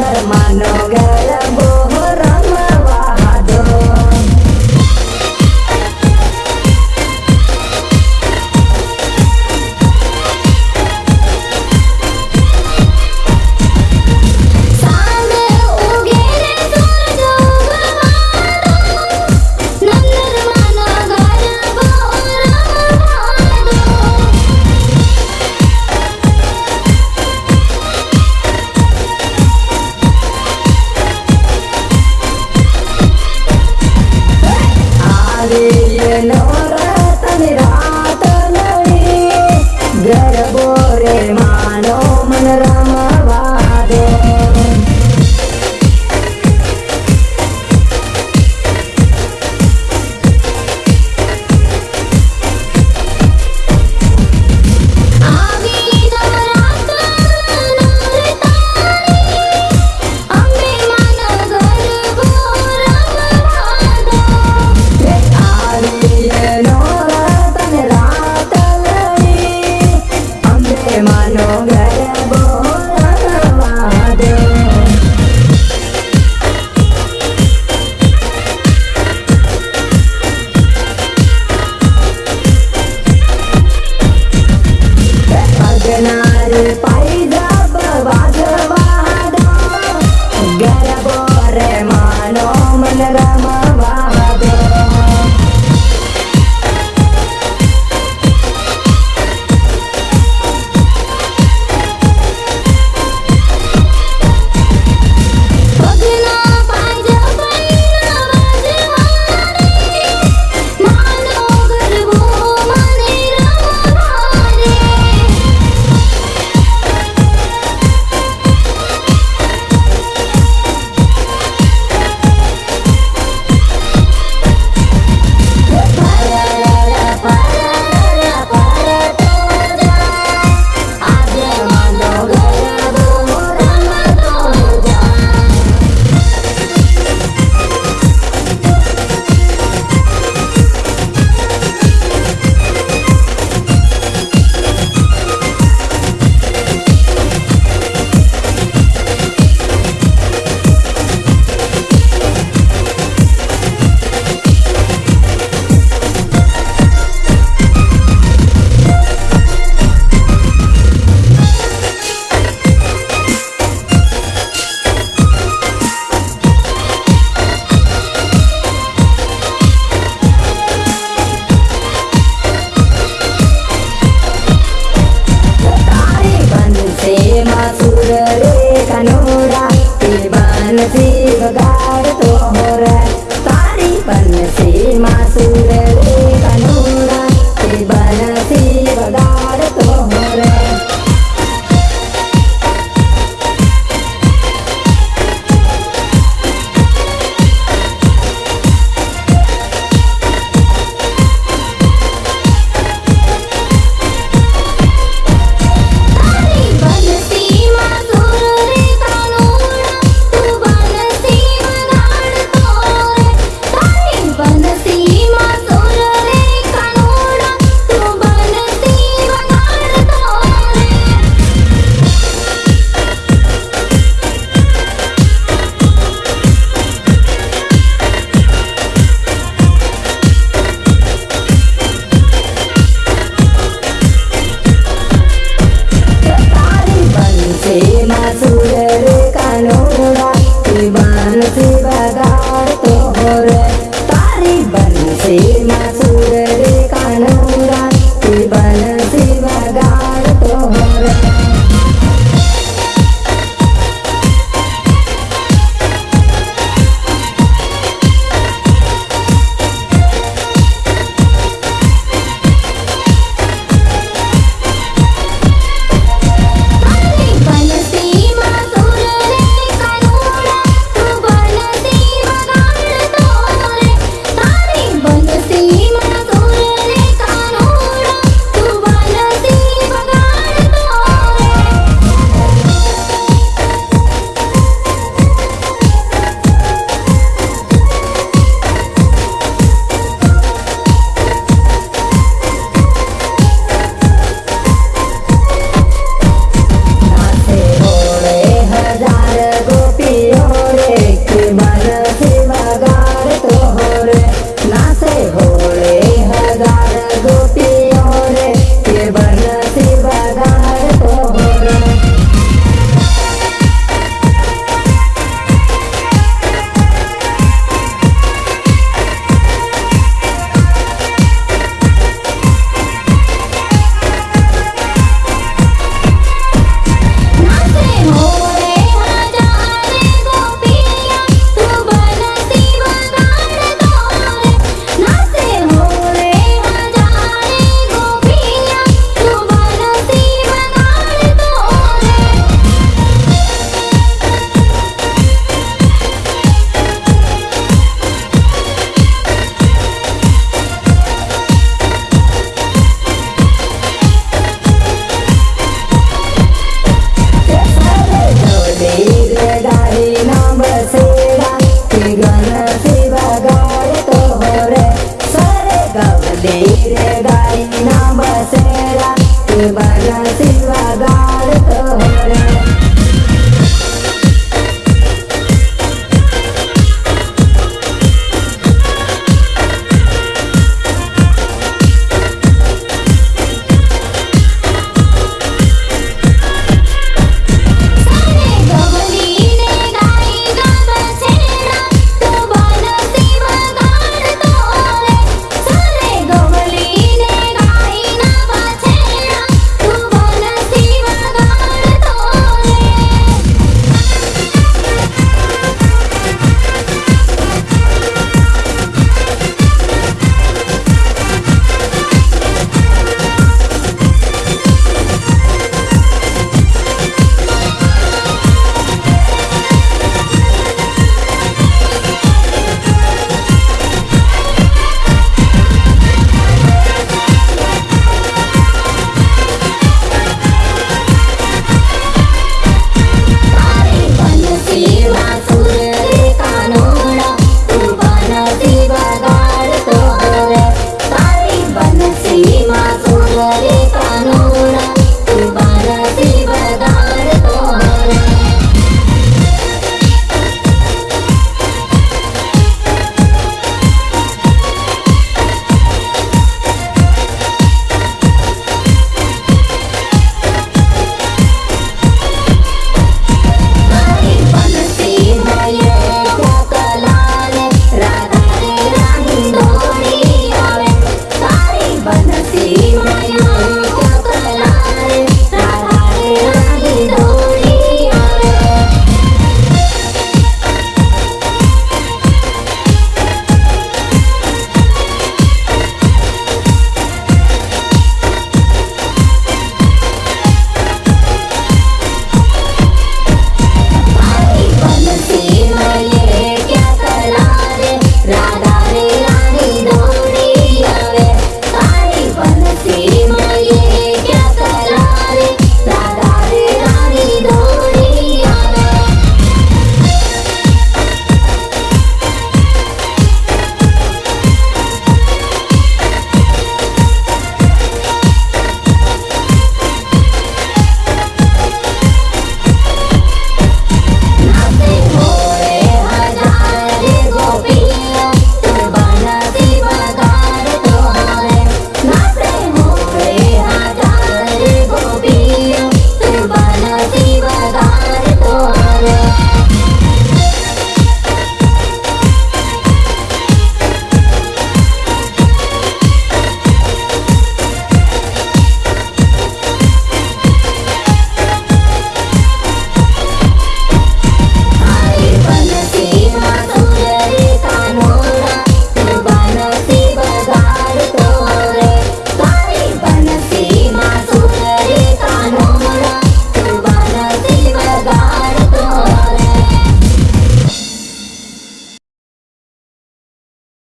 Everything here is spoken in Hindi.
नरमानो गरबो